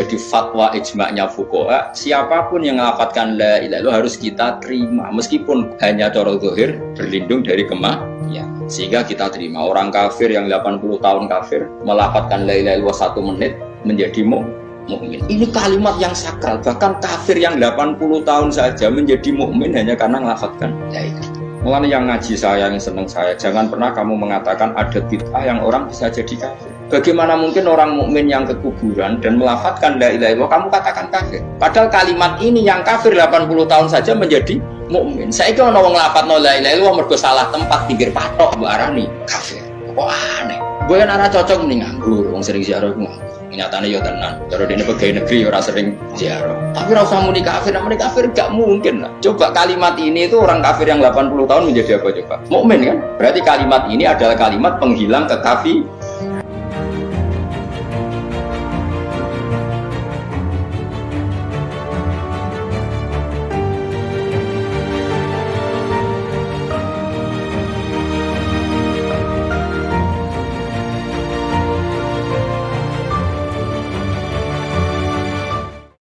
fatwa ijma'nya fukoha siapa pun yang melafatkan la ilaha illallah harus kita terima. Meskipun hanya cara zahir berlindung dari kemah ya sehingga kita terima. Orang kafir yang 80 tahun kafir melafatkan la ilaha illallah satu menit menjadi mukmin. Ini kalimat yang sakral. Bahkan kafir yang 80 tahun saja menjadi mukmin hanya karena melafatkan la ilaha Mulanya yang ngaji saya, yang seneng saya, jangan pernah kamu mengatakan ada bid'ah yang orang bisa jadi kafir. Bagaimana mungkin orang mukmin yang ke kuburan dan melafatkan la ilaha illallah kamu katakan kafir? Padahal kalimat ini yang kafir 80 tahun saja menjadi mukmin. Saya kira orang ngelafat no la ilaha illallah mergo salah tempat pinggir patok Bu Arani kafir. Kok aneh? Gue kan anak cocok nih nganggur, wong sering ziarah nganggur nyatanya ya tenan kalau ini pegawai negeri ya orang sering ziarah. Tapi rasa muni kafir. Muni kafir gak mungkin lah. Coba kalimat ini itu orang kafir yang 80 tahun menjadi apa coba? Mukmin kan? Berarti kalimat ini adalah kalimat penghilang kekafir